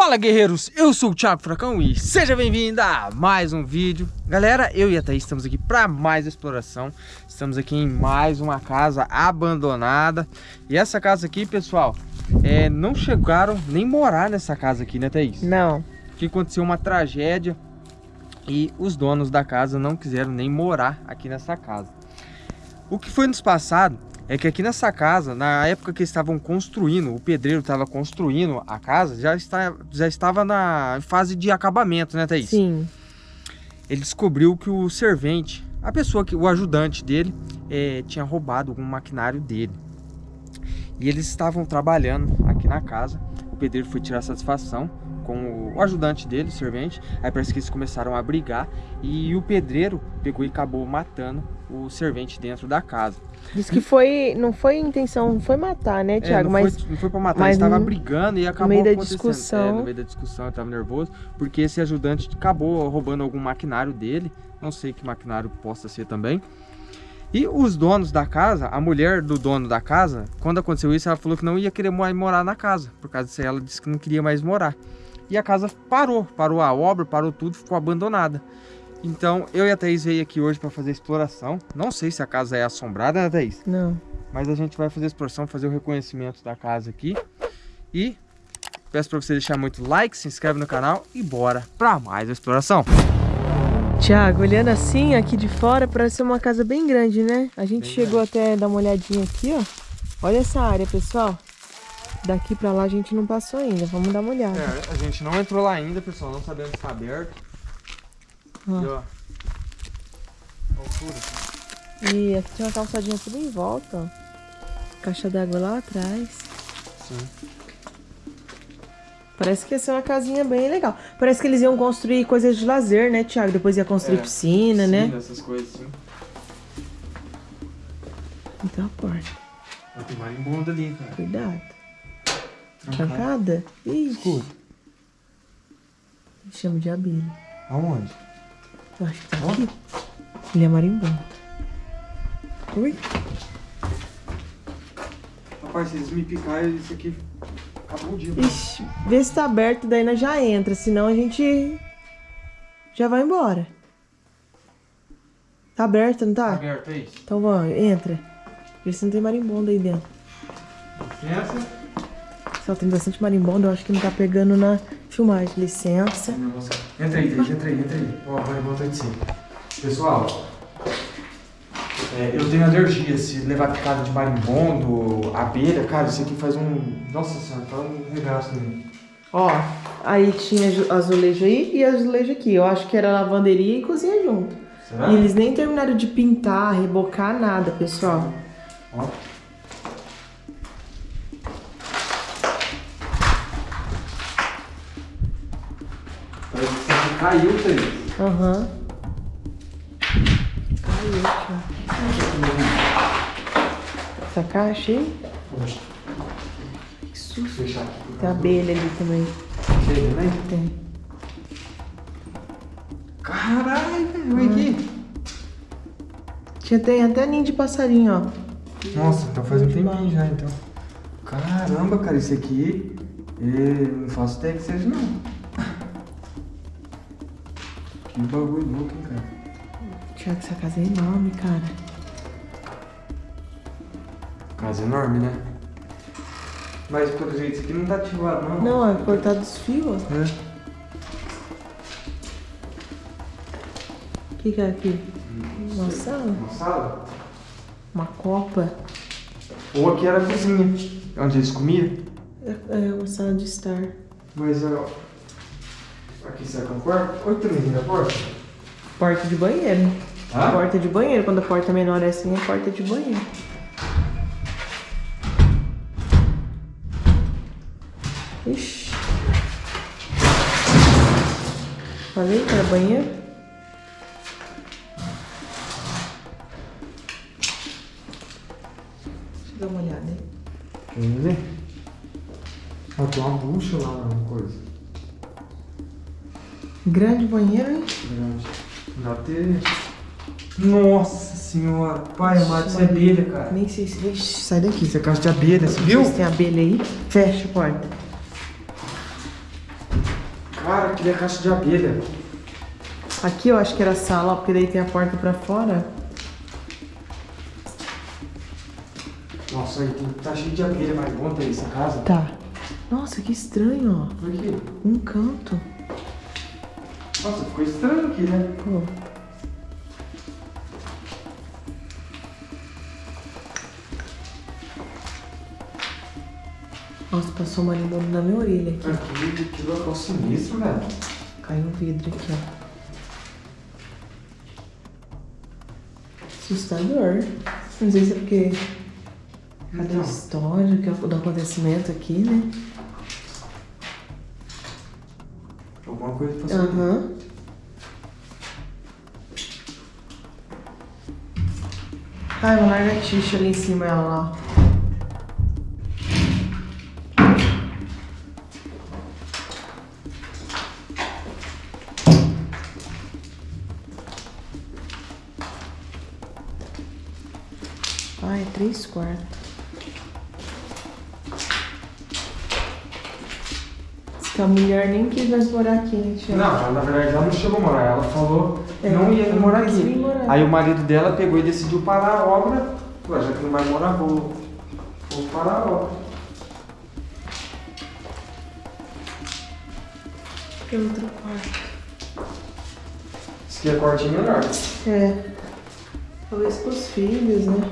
Fala guerreiros, eu sou o Thiago Fracão e seja bem-vindo a mais um vídeo. Galera, eu e a Thaís estamos aqui para mais exploração. Estamos aqui em mais uma casa abandonada. E essa casa aqui, pessoal, é, não chegaram nem morar nessa casa aqui, né Thaís? Não. Que aconteceu uma tragédia e os donos da casa não quiseram nem morar aqui nessa casa. O que foi nos passado é que aqui nessa casa, na época que eles estavam construindo, o pedreiro estava construindo a casa, já, está, já estava na fase de acabamento, né, Thaís? Sim. Ele descobriu que o servente, a pessoa que, o ajudante dele, é, tinha roubado algum maquinário dele. E eles estavam trabalhando aqui na casa. O pedreiro foi tirar satisfação com o ajudante dele, o servente. Aí parece que eles começaram a brigar e o pedreiro pegou e acabou matando o servente dentro da casa. Diz que foi, não foi intenção, não foi matar, né, Tiago? É, não, mas, foi, não foi pra matar, ele estava brigando e acabou no meio da discussão. É, no meio da discussão, ele estava nervoso, porque esse ajudante acabou roubando algum maquinário dele, não sei que maquinário possa ser também. E os donos da casa, a mulher do dono da casa, quando aconteceu isso, ela falou que não ia querer mais morar na casa, por causa disso ela disse que não queria mais morar. E a casa parou, parou a obra, parou tudo, ficou abandonada. Então, eu e a Thaís veio aqui hoje para fazer exploração. Não sei se a casa é assombrada, né, Thaís? Não. Mas a gente vai fazer exploração, fazer o reconhecimento da casa aqui. E peço para você deixar muito like, se inscreve no canal e bora para mais a exploração. Tiago, olhando assim, aqui de fora, parece ser uma casa bem grande, né? A gente bem chegou grande. até dar uma olhadinha aqui, ó. Olha essa área, pessoal. Daqui pra lá a gente não passou ainda, vamos dar uma olhada. É, a gente não entrou lá ainda, pessoal, não sabemos se tá aberto. Ó. E, ó. Altura. E aqui tem uma calçadinha tudo em volta, ó. Caixa d'água lá atrás. Sim. Parece que ia ser uma casinha bem legal. Parece que eles iam construir coisas de lazer, né, Thiago? Depois ia construir é, piscina, piscina, né? essas coisas, sim. Então a porta. Tem marimbondo ali, cara. Cuidado. Trancada? Trancada? Ixi. Escuta. Chama de abelha. Aonde? Eu acho que tá aqui. Ele é marimbondo. Ui. Rapaz, se eles me picarem, isso aqui acabou o dia. Ixi, vê se tá aberto, daí nós já entra. Senão a gente já vai embora. Tá aberto, não tá? Tá aberto, é isso. Então vamos, entra. Vê se não tem marimbondo aí dentro. Licença. Só tem bastante marimbondo, eu acho que não tá pegando na filmagem. Licença. Entra aí, Thaís, entra aí, entra aí. Ó, o marimbondo tá de cima. Pessoal, é, eu tenho alergia. Se levar picada de marimbondo, abelha, cara, isso aqui faz um... Nossa senhora, faz um regaço nele. Ó, aí tinha azulejo aí e azulejo aqui. Eu acho que era lavanderia e cozinha junto. Será? E eles nem terminaram de pintar, rebocar, nada, pessoal. Ó. Caiu, Thaís. Aham. Uhum. Caiu, Essa caixa aí? Que susto. Tem abelha ali também. Tem também? Tem. Caralho, velho. Olha aqui. Tinha, tem até ninho de passarinho, ó. Nossa, então faz um tempinho já, então. Caramba, cara, isso aqui... Eu não faço ideia que seja, não. Que bagulho louco, hein, cara. Tiago, essa casa é enorme, cara. Casa enorme, né? Mas, pelo jeito, isso aqui não tá ativado, não. Não, é cortado os fios. É. O que, que é aqui? Não Uma sala? Uma sala? Uma copa? Ou aqui era a cozinha, onde eles comiam. É, é uma sala de estar. Mas, ó... Aqui será que é um quarto? Olha também na porta. Porta de banheiro. Hã? Porta de banheiro. Quando a porta menor é assim, é porta de banheiro. Ixi. Falei que era banheiro? Deixa eu dar uma olhada aí. Vamos ver? Ó, tem uma bucha lá, uma coisa. Grande banheiro, hein? Grande. Dá ter... Nossa senhora, pai amado, isso é abelha, cara. Nem sei se... Ixi, sai daqui. Isso é casa de abelha, você viu? Se tem abelha aí, fecha a porta. Cara, aquele é caixa de abelha. Aqui eu acho que era a sala, ó, porque daí tem a porta pra fora. Nossa, aí tem, tá cheio de abelha, mas bom ter essa casa. Tá. Nossa, que estranho, ó. Por quê? Um canto. Nossa, ficou estranho aqui, né? Pô. Nossa, passou uma limona na minha orelha aqui. Aqui, que local sinistro, velho. Caiu um vidro aqui, ó. Assustador. Não sei se é porque cada Então. história que é do acontecimento aqui, né? Coisa passou. Aham. Ai, uma lagartixa ali em cima, ela lá. Ai, três quartos. Que a mulher nem quis mais morar aqui, né? Não, ela, na verdade ela não chegou a morar, ela falou que É, não ia morar aqui. morar. Aí o marido dela pegou e decidiu parar a obra. Ué, já que não vai morar, vou, vou parar a obra. Que outro quarto. Isso aqui é quartinho menor. É. Talvez com os filhos, né?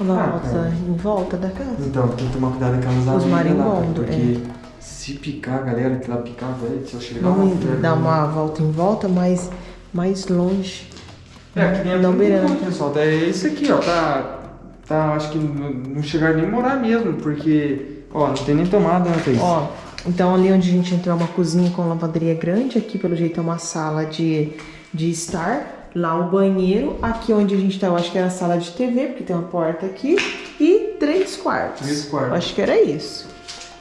Ou na Ah, em volta da casa. Então, tem que tomar cuidado com aquelas Os abelhas cara, marimbondos, Porque se picar, galera, que lá picar, velho, se eu chegar lá... Vamos velho, dar uma volta em volta, mas mais longe. É, aqui dentro Não não beirando. muito, pessoal. É esse aqui, ó, tá... Tá, acho que não, não chegaram nem a morar mesmo, porque... Ó, não tem nem tomada, né, Thaís? Ó, então ali onde a gente entrou é uma cozinha com lavanderia grande, aqui pelo jeito é uma sala de, de estar. Lá o banheiro, aqui onde a gente tá, eu acho que era a sala de TV, porque tem uma porta aqui. E três quartos. Três quartos. Eu acho que era isso.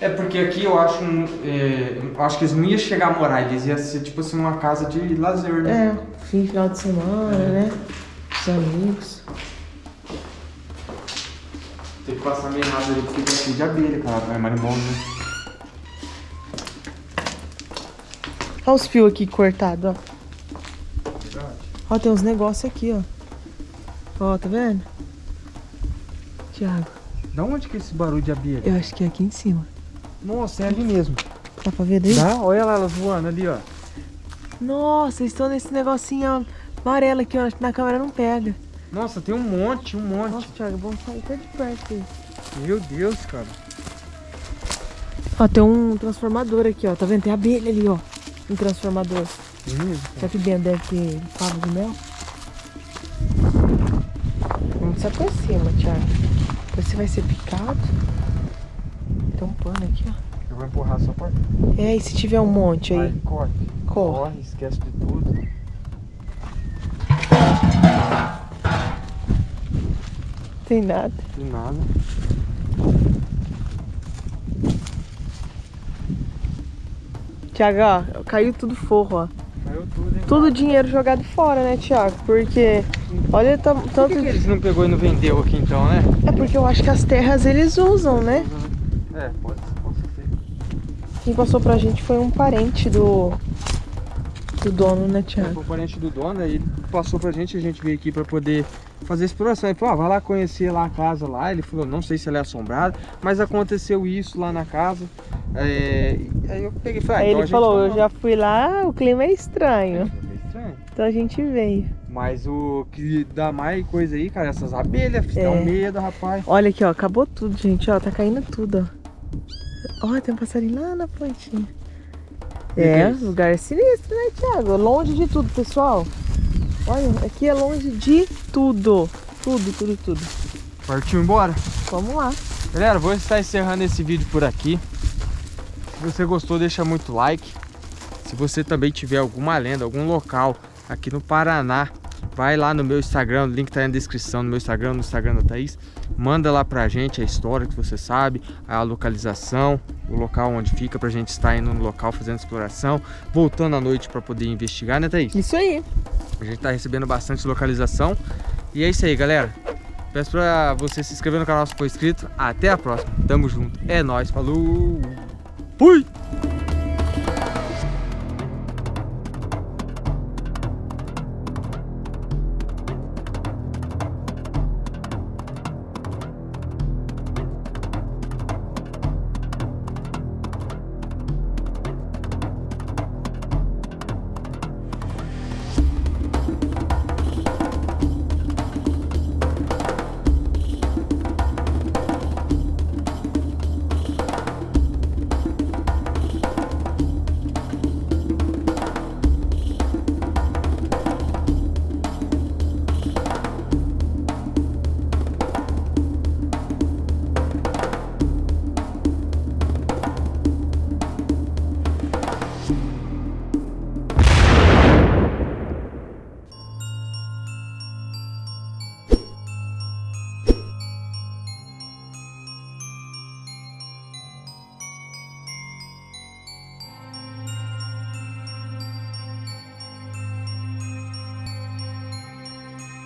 É porque aqui eu acho, é, eu acho que eles não iam chegar a morar, eles iam ser tipo assim uma casa de lazer, né? É, fim, final de semana, né? Os amigos. Tem que passar meio errado ali porque tá cheio de abelha, cara. É marimbondo, né? Olha os fios aqui cortados, ó. Ó, tem uns negócios aqui, ó. Ó, tá vendo? Tiago, Da onde que é esse barulho de abelha? eu acho que é aqui em cima. Nossa, é ali mesmo. Dá pra ver daí? Dá? Olha lá elas voando ali, ó. Nossa, estão nesse negocinho amarelo aqui, ó. Acho que na câmera não pega. Nossa, tem um monte, um monte. Nossa, Thiago, vamos sair até de perto aí. Meu Deus, cara. Ó, tem um transformador aqui, ó. Tá vendo? Tem abelha ali, ó. Um transformador. Mesmo? Será que dentro deve ter favo de mel? Vamos se aproxima, Thiago. Você vai ser picado. Tem um pano aqui, ó. Eu vou empurrar só porta. É, e se tiver um monte aí? Vai, corre. Corre. Corre, esquece de tudo. Tem nada. Tem nada. Thiago, ó, caiu tudo forro, ó. Tudo, dinheiro jogado fora, né, Thiago? Porque, olha Por tanto... que, que eles não pegou e não vendeu aqui então, né? É porque eu acho que as terras eles usam, né? É, pode, pode ser. Quem passou pra gente foi um parente do, do dono, né, É, Thiago? foi o parente do dono, aí ele passou pra gente, a gente veio aqui pra poder fazer exploração. Ele falou, ah, vai lá conhecer lá a casa lá. Ele falou, não sei se ela é assombrada, mas aconteceu isso lá na casa. É, aí eu peguei e falei, ah, então ele falou, vai eu já fui lá, o clima é estranho. É meio estranho. Então a gente veio. Mas o que dá mais coisa aí, cara, essas abelhas, É. dá um medo, rapaz. Olha aqui, ó, acabou tudo, gente, ó, tá caindo tudo, ó. Ó, tem um passarinho lá na pontinha. É, é lugar sinistro, né, Thiago? Longe de tudo, pessoal. Olha, aqui é longe de tudo. Tudo, tudo, tudo. Partiu embora? Vamos lá. Galera, vou estar encerrando esse vídeo por aqui. Se você gostou, deixa muito like. Se você também tiver alguma lenda, algum local aqui no Paraná, vai lá no meu Instagram, o link tá aí na descrição, no meu Instagram, no Instagram da Thaís. Manda lá pra gente a história que você sabe, a localização, o local onde fica, pra gente estar indo no local fazendo exploração, voltando à noite pra poder investigar, né Thaís? Isso aí. A gente tá recebendo bastante localização. E é isso aí, galera. Peço pra você se inscrever no canal se for inscrito. Até a próxima. Tamo junto. É nóis. Falou. Fui!